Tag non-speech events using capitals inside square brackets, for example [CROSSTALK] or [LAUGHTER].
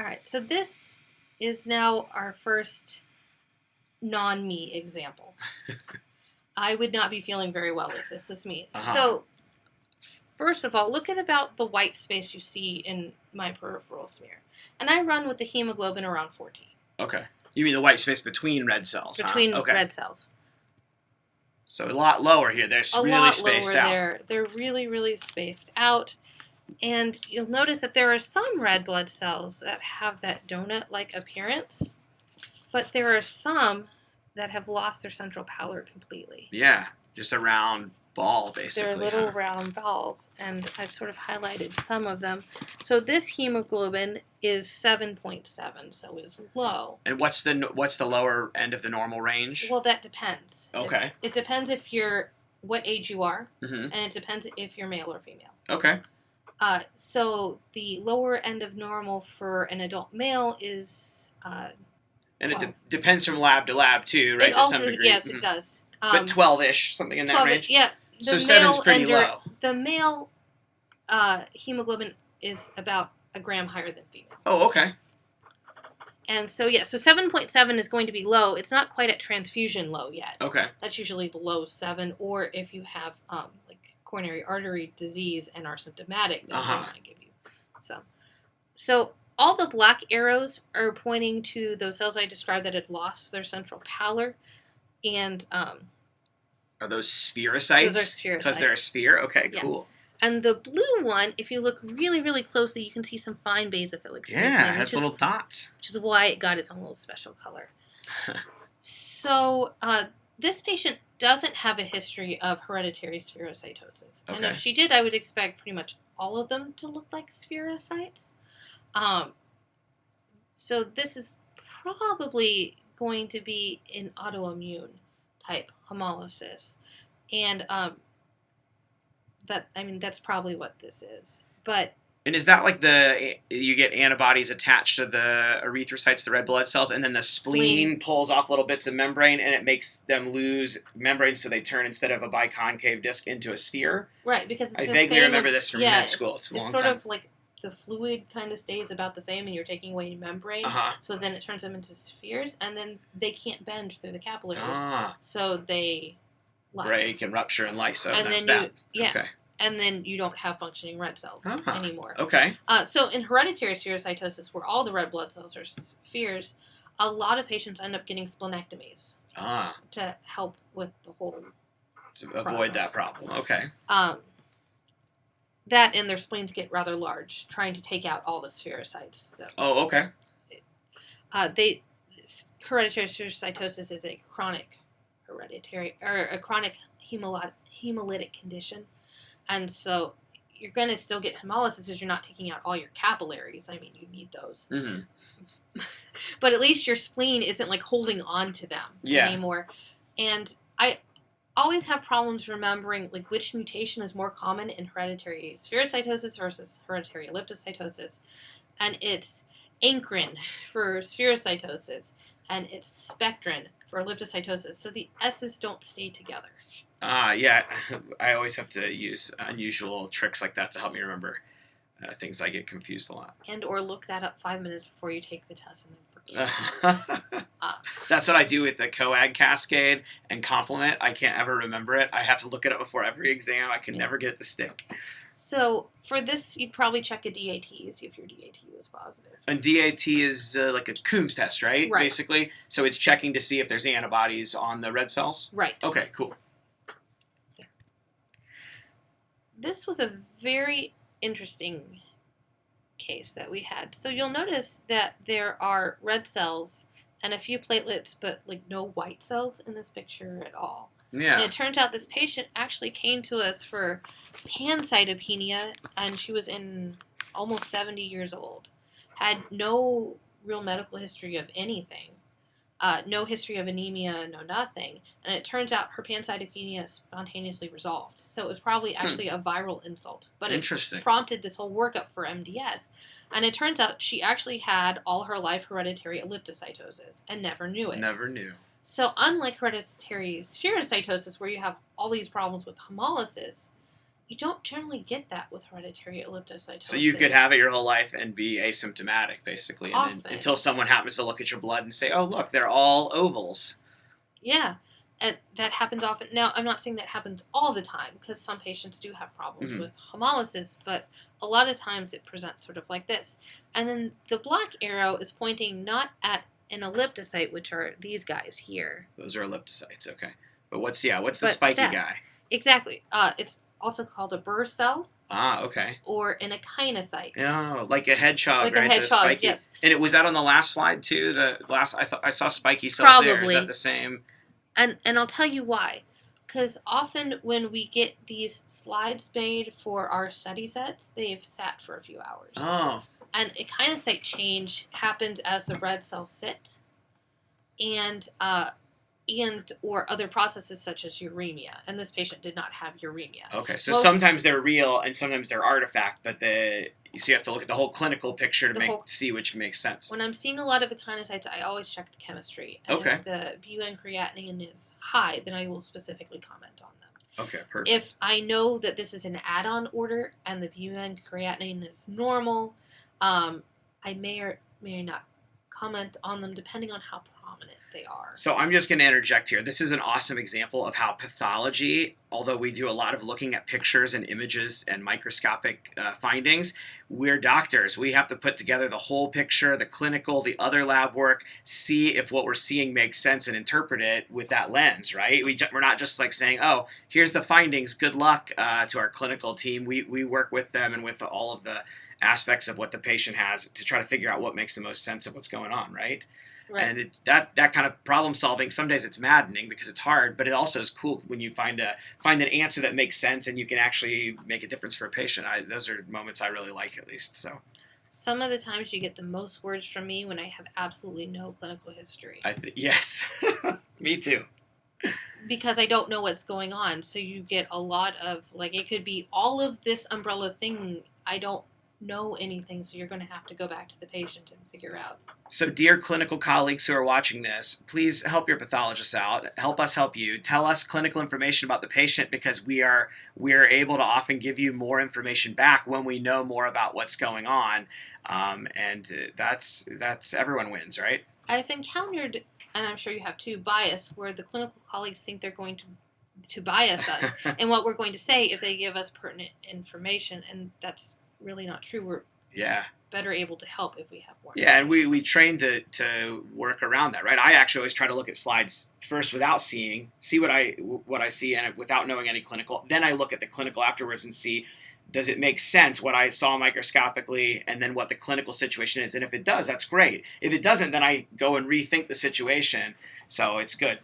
All right, so this is now our first non me example. [LAUGHS] I would not be feeling very well if this was me. Uh-huh. So, first of all, look at about the white space you see in my peripheral smear. And I run with the hemoglobin around 14 Okay. You mean the white space between red cells? huh? between Okay. red cells. So a lot lower here. They're a really lot spaced lower out. there. They're really, really spaced out. And you'll notice that there are some red blood cells that have that donut-like appearance, but there are some that have lost their central pallor completely. Yeah, just a round ball, basically. They're little huh? round balls, and I've sort of highlighted some of them. So this hemoglobin is 7.7, so is low. And what's the what's the lower end of the normal range? Well, that depends. Okay. It, depends if you're what age you are, hmm and it depends if you're male or female. Okay. Uh, so the lower end of normal for an adult male is. Uh, And it de- depends from lab to lab too, right? it to also some degree. yes, Mhm. it does. Um, but twelve-ish, something in that 12 range. Yeah. The so male seven's pretty under, low. The male uh, hemoglobin is about a gram higher than female. Oh, okay. And so yeah, so seven point seven is going to be low. It's not quite at transfusion low yet. Okay. That's usually below seven, or if you have um, coronary artery disease and are symptomatic, then Uh-huh. they might give you some. So all the black arrows are pointing to those cells I described that had lost their central pallor, and um, Are those spherocytes? those are Because they're a sphere. Okay, Yeah. cool. And the blue one, if you look really, really closely, you can see some fine basophilic skin, Yeah, it has is little dots. which is why it got its own little special color. [LAUGHS] so uh, this patient doesn't have a history of hereditary spherocytosis, and if she did, I would expect pretty much all of them to look like spherocytes. Um, so this is probably going to be an autoimmune type hemolysis, and um, that I mean that's probably what this is, but And is that like the you get antibodies attached to the erythrocytes, the red blood cells, and then the spleen pulls off little bits of membrane, and it makes them lose membrane, so they turn instead of a biconcave disc into a sphere. Right, because it's I vaguely remember with- this from yeah, med school. It's a long sort time. of like the fluid kind of stays about the same, and you're taking away membrane. Uh huh. So then it turns them into spheres, and then they can't bend through the capillaries, Ah, so they lyse. break and rupture and lyso. and that's then bad. yeah, Okay. And then you don't have functioning red cells Ah. anymore. Okay. Uh, so in hereditary spherocytosis, where all the red blood cells are spheres, a lot of patients end up getting splenectomies Ah, to help with the whole to avoid that problem. Okay. um, that and their spleens get rather large, trying to take out all the spherocytes. So Oh, okay. uh, they hereditary spherocytosis is a chronic hereditary or a chronic hemolytic condition, and so you're going to still get hemolysis if you're not taking out all your capillaries. I mean, you need those, hmm [LAUGHS] but at least your spleen isn't like holding on to them Yeah. anymore. And I always have problems remembering like which mutation is more common in hereditary spherocytosis versus hereditary elliptocytosis, and it's ankyrin [LAUGHS] for spherocytosis, and it's spectrin for elliptocytosis. So the S's don't stay together. Ah, yeah. [LAUGHS] I always have to use unusual tricks like that to help me remember uh, things. I get confused a lot. And or look that up five minutes before you take the test and then forget. [LAUGHS] That's what I do with the coag cascade and complement. I can't ever remember it. I have to look it up before every exam. I can Yeah. never get the stick. so for this, you'd probably check a DAT, see if your DAT was positive. And DAT is uh, like a Coombs test, right? Right. Basically. So it's checking to see if there's antibodies on the red cells. Right. Okay, cool. This was a very interesting case that we had. So you'll notice that there are red cells and a few platelets, but like no white cells in this picture at all. Yeah. And it turns out this patient actually came to us for pancytopenia, and she was in almost 70 years old. Had no real medical history of anything, uh, no history of anemia, no nothing. And it turns out her pancytopenia spontaneously resolved. So it was probably actually a viral insult. But it prompted this whole workup for MDS. And it turns out she actually had all her life hereditary elliptocytosis and never knew it. Never knew. So, unlike hereditary spherocytosis, where you have all these problems with hemolysis, you don't generally get that with hereditary elliptocytosis. So you could have it your whole life and be asymptomatic, basically, and then, until someone happens to look at your blood and say, "Oh, look, they're all ovals." Yeah, and that happens often. Now, I'm not saying that happens all the time because some patients do have problems Mhm. with hemolysis, but a lot of times it presents sort of like this. And then the black arrow is pointing not at an elliptocyte, which are these guys here. Those are elliptocytes, okay. But what's yeah? What's the But spiky that- guy? Exactly. Uh, it's also called a Burr cell Ah, okay. or an echinocyte. Oh, like a hedgehog, Like right? a hedgehog, yes. And it was that on the last slide too. The last I thought I saw spiky cells there. Is Probably. that the same? And and I'll tell you why. Because often when we get these slides made for our study sets, they've sat for a few hours. Oh, and echinocyte change happens as the red cells sit and uh, and or other processes such as uremia and this patient did not have uremia okay. So Well, sometimes they're real and sometimes they're artifact, but the so you have to look at the whole clinical picture to make whole- see which makes sense. when i'm seeing a lot of echinocytes i always check the chemistry and Okay. if the bun creatinine is high then i will specifically comment on them Okay, perfect. if i know that this is an add-on order and the bun creatinine is normal um, i may or may not comment on them depending on how prominent they are So I'm just going to interject here. This is an awesome example of how pathology, although we do a lot of looking at pictures and images and microscopic uh, findings, we're doctors. We have to put together the whole picture, the clinical, the other lab work, see if what we're seeing makes sense and interpret it with that lens, right? We, we're not just like saying, oh, here's the findings, good luck uh, to our clinical team. We, we work with them and with all of the aspects of what the patient has to try to figure out what makes the most sense of what's going on, right? Right and it's that that kind of problem solving some days it's maddening because it's hard but it also is cool when you find a find an answer that makes sense and you can actually make a difference for a patient I, those are moments i really like at least so Some of the times you get the most words from me when I have absolutely no clinical history i th- yes [LAUGHS] me too because I don't know what's going on. So you get a lot of like it could be all of this umbrella thing. I don't know anything, so you're going to have to go back to the patient and figure out. so dear clinical colleagues who are watching this please help your pathologists out. Help us help you. Tell us clinical information about the patient because we are we are able to often give you more information back when we know more about what's going on. Um, and uh, that's that's everyone wins right? I've encountered, and I'm sure you have too, bias where the clinical colleagues think they're going to to bias us. [LAUGHS] And what we're going to say if they give us pertinent information, and that's really not true. We're yeah better able to help if we have more. Yeah, and we, we train to, to work around that, right? I actually always try to look at slides first without seeing, see what I what I see, and uh, without knowing any clinical. Then I look at the clinical afterwards and see does it make sense what I saw microscopically, and then what the clinical situation is. And if it does, that's great. If it doesn't, then I go and rethink the situation. So it's good.